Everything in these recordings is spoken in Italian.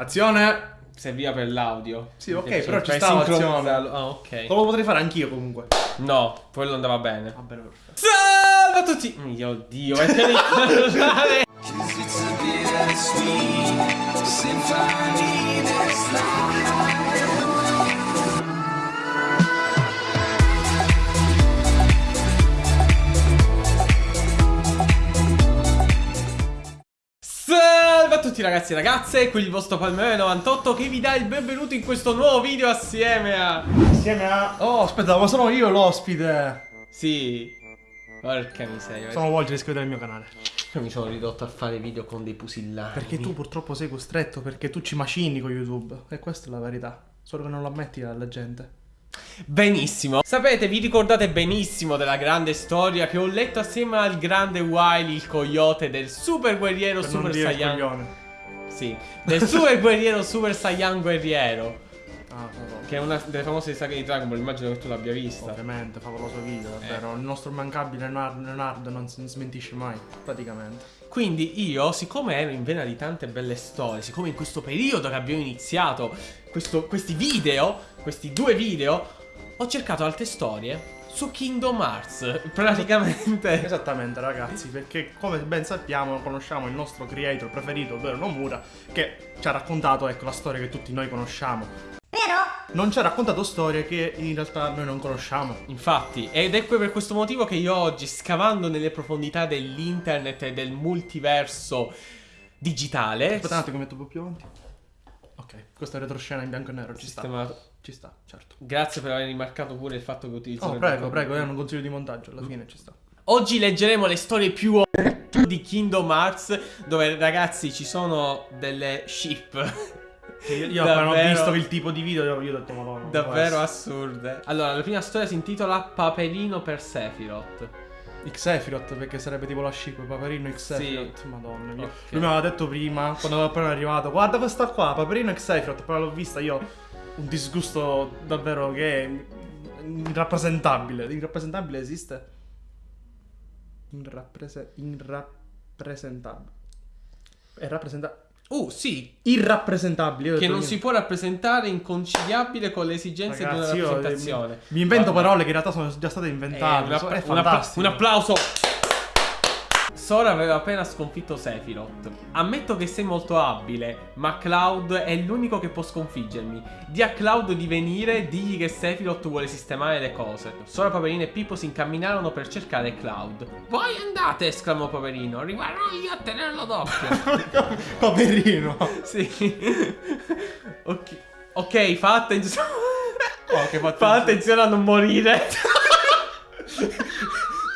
Azione! Serviva per l'audio. Sì, ok, Perché però per ci sta l'azione. sincronizzarlo. Ah, ok. Lo potrei fare anch'io comunque. No, quello andava bene. Va bene, perfetto. Salve a tutti! Mio Dio, è che tutti ragazzi e ragazze, qui il vostro Palmero 98 che vi dà il benvenuto in questo nuovo video assieme a... Insieme a... Oh, aspetta, ma sono io l'ospite. Sì, porca miseria. Sono Volger, iscrivetevi al mio canale. Io mi sono ridotto a fare video con dei pusillani. Perché tu purtroppo sei costretto, perché tu ci macini con YouTube. E questa è la verità. Solo che non lo ammetti alla gente. Benissimo. Sapete, vi ricordate benissimo della grande storia che ho letto assieme al grande Wily, il coyote del super guerriero Per Super Saiyan. Sì, del super guerriero Super Saiyan guerriero. Ah, favoloso. Che è una delle famose saghe di Dragon Ball, immagino che tu l'abbia vista. Ovviamente, favoloso video, davvero. Il nostro immancabile Leonardo, Leonardo non si smentisce mai, praticamente. Quindi io, siccome ero in vena di tante belle storie, siccome in questo periodo che abbiamo iniziato questo- questi video, questi due video, ho cercato altre storie su Kingdom Hearts. Praticamente. Esattamente ragazzi, perché come ben sappiamo conosciamo il nostro creator preferito, ovvero Nomura, che ci ha raccontato ecco la storia che tutti noi conosciamo. Però non ci ha raccontato storie che in realtà noi non conosciamo. Infatti, ed è per questo motivo che io oggi, scavando nelle profondità dell'internet e del multiverso digitale, Aspetta un attimo, metto un po' più avanti. Ok, questa è retroscena in bianco e nero, ci sta. Ci sta, certo. Grazie per aver rimarcato pure il fatto che utilizzo. Oh, il prego, prego, è un consiglio di montaggio, alla fine ci sta. Oggi leggeremo le storie più di Kingdom Hearts, dove ragazzi ci sono delle ship Io, io appena ho Davvero- visto il tipo di video, io, ho detto, madonna. davvero assurde. Allora, la prima storia si intitola Paperino per Sephiroth. Xefirot, perché sarebbe tipo la ship, Paperino Xefirot, madonna mia. Ok. Lui mi aveva detto prima, quando ero appena arrivato, guarda questa qua, Paperino Xefirot, però l'ho vista io, un disgusto davvero che è irrappresentabile. Irrappresentabile esiste? Irrapprese- irrappresentabile. È rappresentabile. Uh, sì, Irrappresentabile. che non io. si può rappresentare inconciliabile con le esigenze Ragazzi, di una eh, rappresentazione. mi, mi invento Vabbè. parole che in realtà sono già state Eh, inventate. un, so- appla- è un appla- un applauso. Sora aveva appena sconfitto Sephiroth. Ammetto che sei molto abile, ma Cloud è l'unico che può sconfiggermi. Di a Cloud di venire, digli che Sephiroth vuole sistemare le cose. Sora, Paperino e Pippo si incamminarono per cercare Cloud. Voi andate, esclamò Paperino. Rimarrò io a tenerlo d'occhio. Paperino. sì. ok. Ok, fa attenzione. Oh, Fa attenzione a non morire.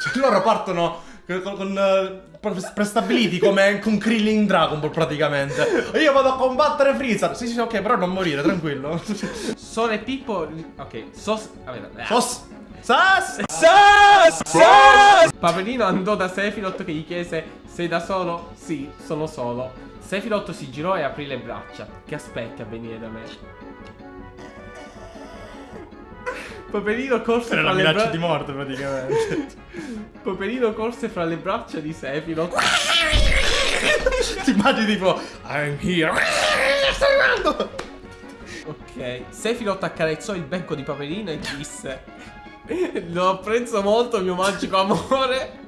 Cioè, loro partono con, con, eh, pre- prestabiliti come con Krillin in Dragon Ball praticamente. Io vado a combattere Freezer. Sì, sì, ok, però non morire, tranquillo. Sora e Pippo. Ok, sos. vabbè, Sos. Sas. Sas! Sas! Paperino andò da Sephiroth che gli chiese: Sei da solo? Sì, sono solo. Sephiroth si girò e aprì le braccia. Che aspetti a venire da me? Paperino corse Era fra le minaccia braccia di morte praticamente. Paperino corse fra le braccia di Sephiroth. Ti immagini tipo I'm here. Sto arrivando. Ok. Sephiroth accarezzò il becco di Paperino e disse: Lo apprezzo molto, mio magico amore.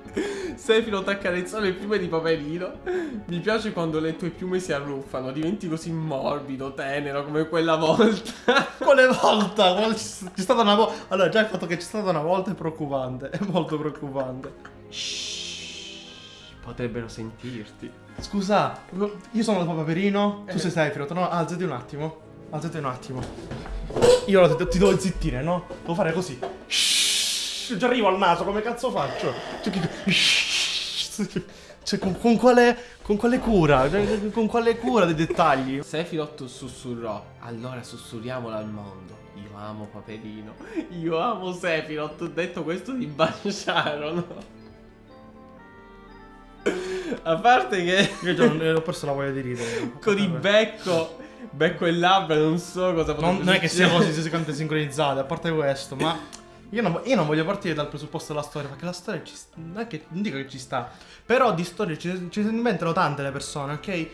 Sephiroth accarezzò le piume di Paperino. Mi piace quando le tue piume si arruffano, diventi così morbido, tenero come quella volta. Quale volta? C'è stata una volta. Allora, già il fatto che c'è stata una volta è preoccupante. È molto preoccupante. Shh, potrebbero sentirti. Scusa, io sono il Paperino. Tu Eh. sei Sephiroth, no? Alzati un attimo. Alzati un attimo. Io ti devo zittire, no? Devo fare così. Ci arrivo al naso, come cazzo faccio? Cioè, con, con quale, con quale cura? Con quale cura dei dettagli? Sephiroth sussurrò: Allora sussurriamolo al mondo. Io amo Paperino. Io amo Sephiroth. Ho detto questo di baciarono. A parte che Io già non- ho perso la voglia di ridere. con il becco, becco e labbra, non so cosa potrebbe Non, non è che così così sincronizzate, a parte questo, ma io non, io non voglio partire dal presupposto della storia, perché la storia ci sta, non è che non dico che ci sta, però di storie ci, ci si inventano tante le persone, ok?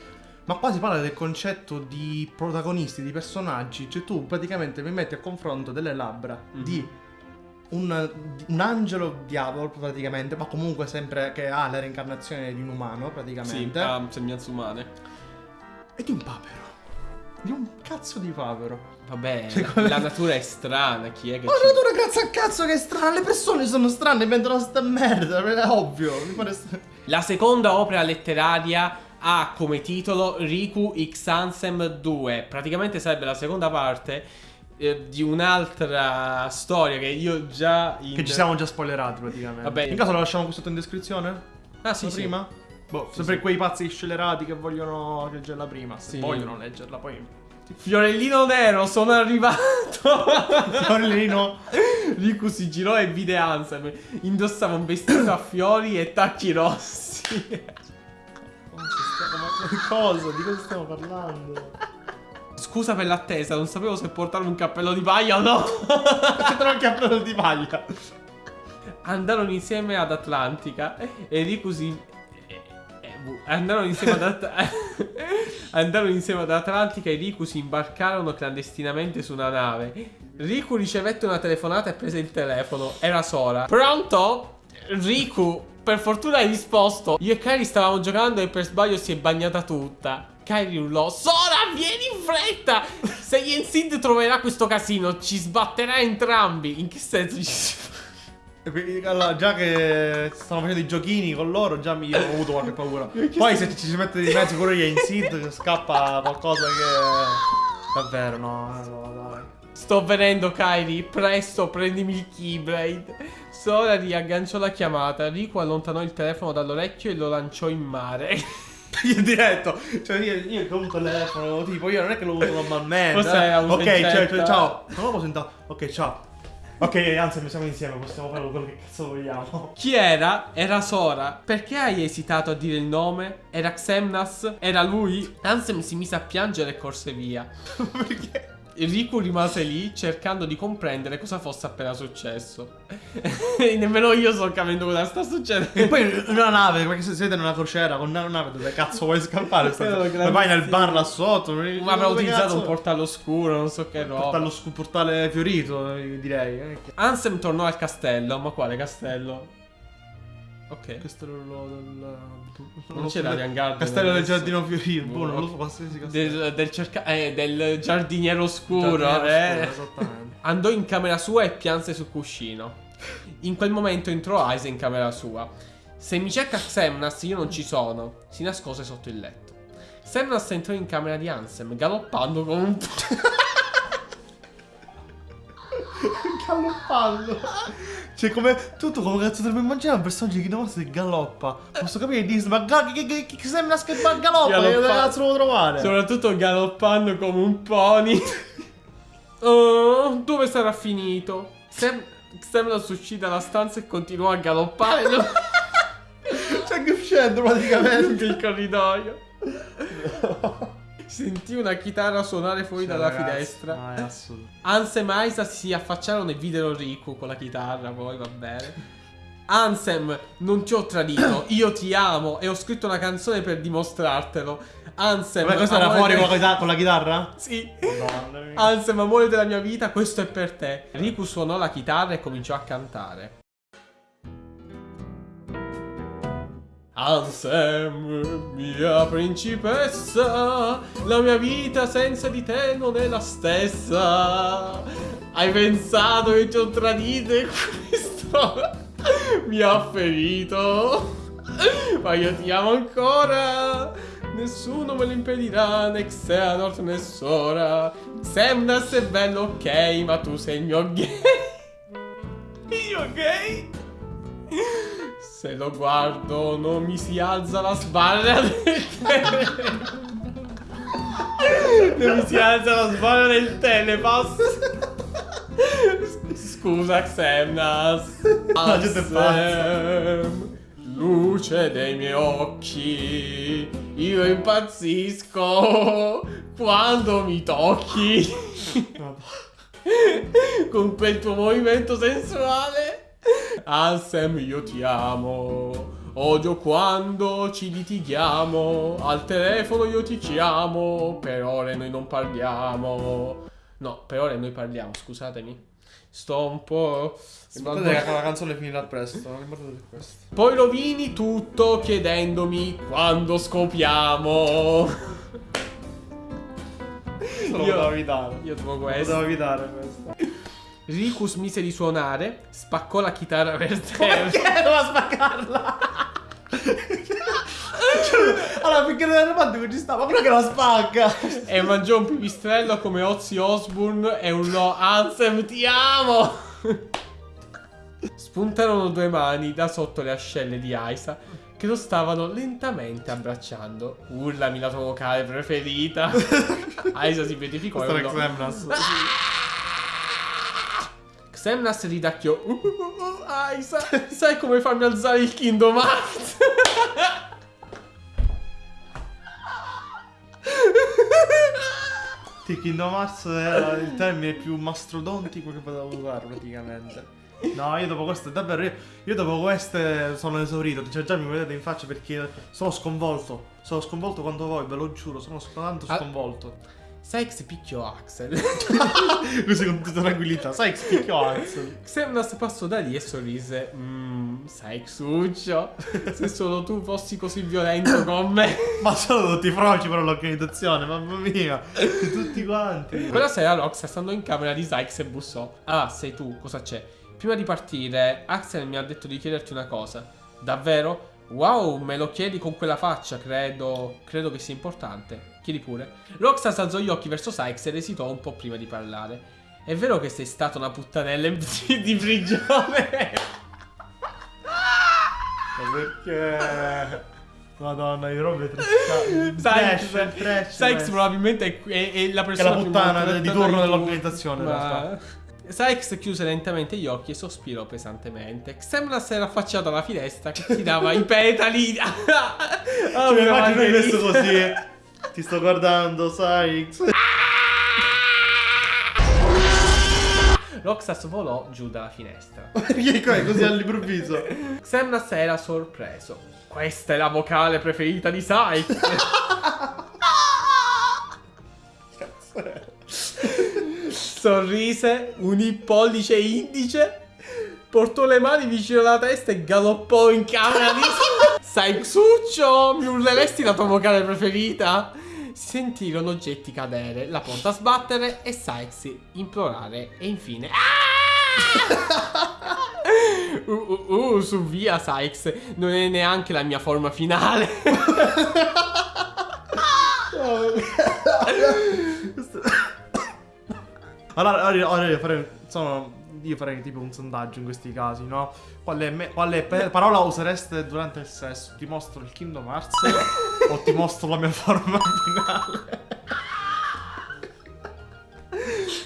Ma qua si parla del concetto di protagonisti, di personaggi. Cioè, tu praticamente mi metti a confronto delle labbra Mhm. di un, un angelo diavolo, praticamente, ma comunque sempre che ha la reincarnazione di un umano, Sì, praticamente. ha sembianze umane. E di un papero. Di un cazzo di papero. Vabbè, Cioè, la, la natura è strana, chi è che Ma ci... la natura cazzo a cazzo che è strana, le persone sono strane, inventano sta merda, è ovvio. Mi pare st- La seconda opera letteraria ha come titolo Riku X Ansem 2. Praticamente sarebbe la seconda parte eh, di un'altra storia che io già in... Che ci siamo già spoilerati praticamente. Vabbè. In caso lo lasciamo qui sotto in descrizione? Ah sì, La sì. Boh, Sì, sempre sì. quei pazzi scelerati che vogliono leggerla prima. Se Sì. vogliono leggerla, poi. Fiorellino Nero, sono arrivato. Fiorellino. Riku si girò e vide Ansem. Indossava un vestito a fiori e tacchi rossi. Cosa? Di cosa stiamo parlando? Scusa per l'attesa, non sapevo se portare un cappello di paglia o no. C'è un cappello di paglia. Andarono insieme ad Atlantica e Riku si... bu- Andarono insieme ad At- Andarono insieme ad Atlantica e Riku si imbarcarono clandestinamente su una nave. Riku ricevette una telefonata e prese il telefono. Era Sora. Pronto? Riku, per fortuna hai risposto. Io e Kairi stavamo giocando e per sbaglio si è bagnata tutta. Kairi urlò: Sora, vieni in fretta! Se Yensid troverà questo casino, ci sbatterà entrambi. In che senso ci si Allora, già che stanno facendo i giochini con loro, già mi ho avuto qualche paura. Poi se ci si mette di mezzo pure io in Sid, scappa qualcosa che. Davvero, no, no, dai. Sto venendo, Kairi. Presto, prendimi il Keyblade. Sora riagganciò la chiamata. Riku allontanò il telefono dall'orecchio e lo lanciò in mare. Io diretto, cioè io, io con un telefono, tipo io non è che lo uso normalmente. Forse eh. è un Ok, cioè, concetto. cioè, ciao. Non lo posso sentire. Ok, ciao. Ok, anzi, siamo insieme, possiamo fare quello che cazzo vogliamo. Chi era? Era Sora. Perché hai esitato a dire il nome? Era Xemnas? Era lui? Ansem si mise a piangere e corse via. Perché? Riku rimase lì cercando di comprendere cosa fosse appena successo. Nemmeno io sto capendo cosa sta succedendo. E poi una nave, perché se siete in una crociera con una nave dove cazzo vuoi scappare? Ma vai nel bar là sotto. Ma avrà utilizzato cazzo- un portale oscuro, non so che roba. Portale, portale fiorito, eh, direi. eh, Ansem tornò al castello. Ma quale castello? Ok. Castello del. Non c'era Ryan Garden Castello del adesso. giardino fiorito. Boh, non lo so, Ok. qualsiasi castello. Del, del, cerca- eh, del giardiniero oscuro. Giardino eh. oscuro, esattamente. Andò in camera sua e pianse sul cuscino. In quel momento entrò Aise in camera sua. Se mi cerca Xemnas, io non ci sono. Si nascose sotto il letto. Xemnas entrò in camera di Ansem, galoppando come un... Galoppando. Cioè, come tutto come cazzo dovrebbe immaginare un personaggio che non si galoppa. Posso capire Disney, ma ga- che, che, che, che sembra che galoppa, che cazzo devo trovare? Soprattutto galoppando come un pony. Oh, dove sarà finito? Sem- Xemnas uscì dalla stanza e continuò a galoppare Cioè, che uscendo praticamente. il corridoio. Sentì una chitarra suonare fuori dalla finestra. No, è assurdo. Ansem e Aisa si affacciarono e videro Riku con la chitarra, poi va bene. Ansem, non ti ho tradito, io ti amo e ho scritto una canzone per dimostrartelo. Ansem, Vabbè, questo era fuori de- con la, chitarra- con la chitarra? Sì. Madonna mia. Ansem, amore della mia vita, questo è per te. Riku suonò la chitarra e cominciò a cantare. Ansem, mia principessa, la mia vita senza di te non è la stessa. Hai pensato che ti ho tradito e questo mi ha ferito. Ma io ti amo ancora. Nessuno me lo impedirà, né Xehanort né Sora. Xemnas è bello, ok, ma tu sei il mio gay. Se lo guardo non mi si alza la sbarra del telepass. Non mi si alza la sbarra del telepass. Scusa Xemnas. La gente è Ansem, Luce dei miei occhi. Io impazzisco quando mi tocchi. Con quel tuo movimento sensuale. Ansem, io ti amo. Odio quando ci litighiamo. Al telefono io ti chiamo. Per ore noi non parliamo. No, per ore noi parliamo, scusatemi. Sto un po'. Guardate che la canzone finirà presto, non importa di questo. Poi rovini tutto chiedendomi quando scopiamo. Questo lo Io- potevo evitare. Io Lo questo. potevo evitare questo. Riku smise di suonare, spaccò la chitarra per Perché terra. doveva spaccarla? allora, finché non era che ci stava, però che la spacca. e mangiò un pipistrello come Ozzy Osbourne e urlò Ansem ti amo! Spuntarono due mani da sotto le ascelle di Aisa che lo stavano lentamente abbracciando. Urlami la tua vocale preferita. Aisa si beatificò e Questo era urlò Xemnas ridacchiò "Uh, uh, uh, Aisa, sai come farmi alzare il Kingdom Hearts? Sì, Kingdom Hearts era il termine più mastrodontico che potevo usare praticamente. No, io dopo queste, davvero, io, io dopo queste sono esaurito. Cioè, già mi vedete in faccia perché sono sconvolto. Sono sconvolto quanto voi, ve lo giuro, sono tanto Ah. Sykes picchiò Axel. Così con tutta tranquillità. Sai, spicchio Axel. Xemnas passò da lì e sorrise. Mmm, Sykes-uccio, se solo tu fossi così violento con me. Ma sono tutti froci per l'organizzazione, mamma mia. Tutti quanti. Quella sera Roxas andò in camera di Sykes e bussò. Ah, sei tu, cosa c'è? Prima di partire, Axel mi ha detto di chiederti una cosa. Davvero? Wow, me lo chiedi con quella faccia, credo. Credo che sia importante. Chiedi pure. Roxas alzò gli occhi verso Sykes ed esitò un po' prima di parlare. È vero che sei stata una puttanella di prigione? Ma perché? Madonna, di robe trash. Sykes, probabilmente è, è- è la Che è persona la puttana di turno dell'organizzazione, ma-. Sykes chiuse lentamente gli occhi e sospirò pesantemente. Xemnas era affacciato alla finestra che tirava i petali. oh, Cioè, immagino messo così. Ti sto guardando, Sykes. Roxas volò giù dalla finestra. Perché è così all'improvviso? Xemnas era sorpreso. Questa è la vocale preferita di Sykes. Sorrise, unì pollice e indice, portò le mani vicino alla testa e galoppò in camera di Sykes-uccio, mi urleresti la tua vocale preferita? Sentirono oggetti cadere, la porta sbattere e Sykes implorare e infine... Ah! Uh, uh, uh, su via Sykes, non è neanche la mia forma finale. Allora, allora, allora sono, io farei tipo un sondaggio in questi casi, no? Quale, me- quale parola usereste durante il sesso? Ti mostro il Kingdom Hearts o ti mostro la mia forma finale?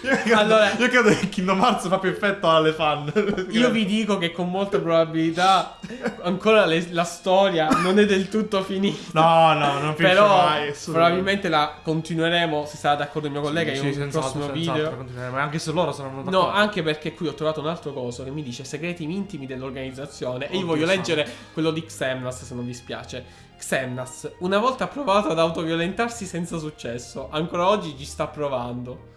Io credo, Allora- io credo che Kingdom Hearts fa più effetto alle fan. Io vi dico che con molta probabilità ancora le- la storia non è del tutto finita. No, no, non finisce Però mai. probabilmente la continueremo, se sarà d'accordo il mio collega, Sì, in sì, un senz'altro, prossimo senz'altro, video. continueremo. Anche se loro saranno No, d'accordo. anche perché qui ho trovato un altro coso che mi dice segreti intimi dell'organizzazione. E io voglio santo. leggere quello di Xemnas, se non vi spiace. Xemnas, una volta ha provato ad autoviolentarsi senza successo. Ancora oggi ci sta provando.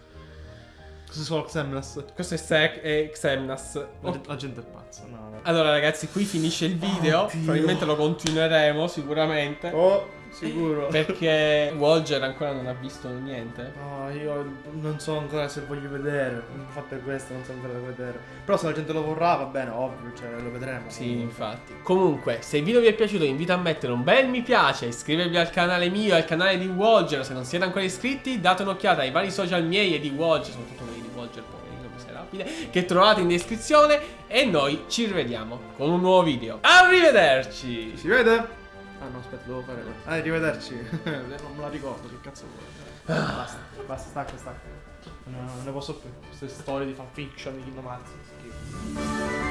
Questo è solo Xemnas. Questo è, Sec- è Xemnas. La, la gente è pazza. No, no. Allora, ragazzi, qui finisce il video. Oddio. Probabilmente lo continueremo sicuramente. Oh, sicuro. Perché Walger ancora non ha visto niente. No, io non so ancora se voglio vedere. Infatti è questo, non so ancora da vedere. Però se la gente lo vorrà, va bene, ovvio, cioè lo vedremo. Sì, infatti. Comunque, se il video vi è piaciuto, vi invito a mettere un bel mi piace, iscrivervi al canale mio e al canale di Walger. Se non siete ancora iscritti, date un'occhiata ai vari social miei e di Walger, soprattutto quelli di Walger, poverino, miserabile, che trovate in descrizione. E noi ci rivediamo con un nuovo video. Arrivederci! Si vede? Ah no, aspetta, devo fare. Ah, arrivederci. non me la ricordo, che cazzo vuoi. Basta, basta, stacca, stacca. No, non ne posso più. Queste storie di fanfiction di Kingdom Hearts. schifo.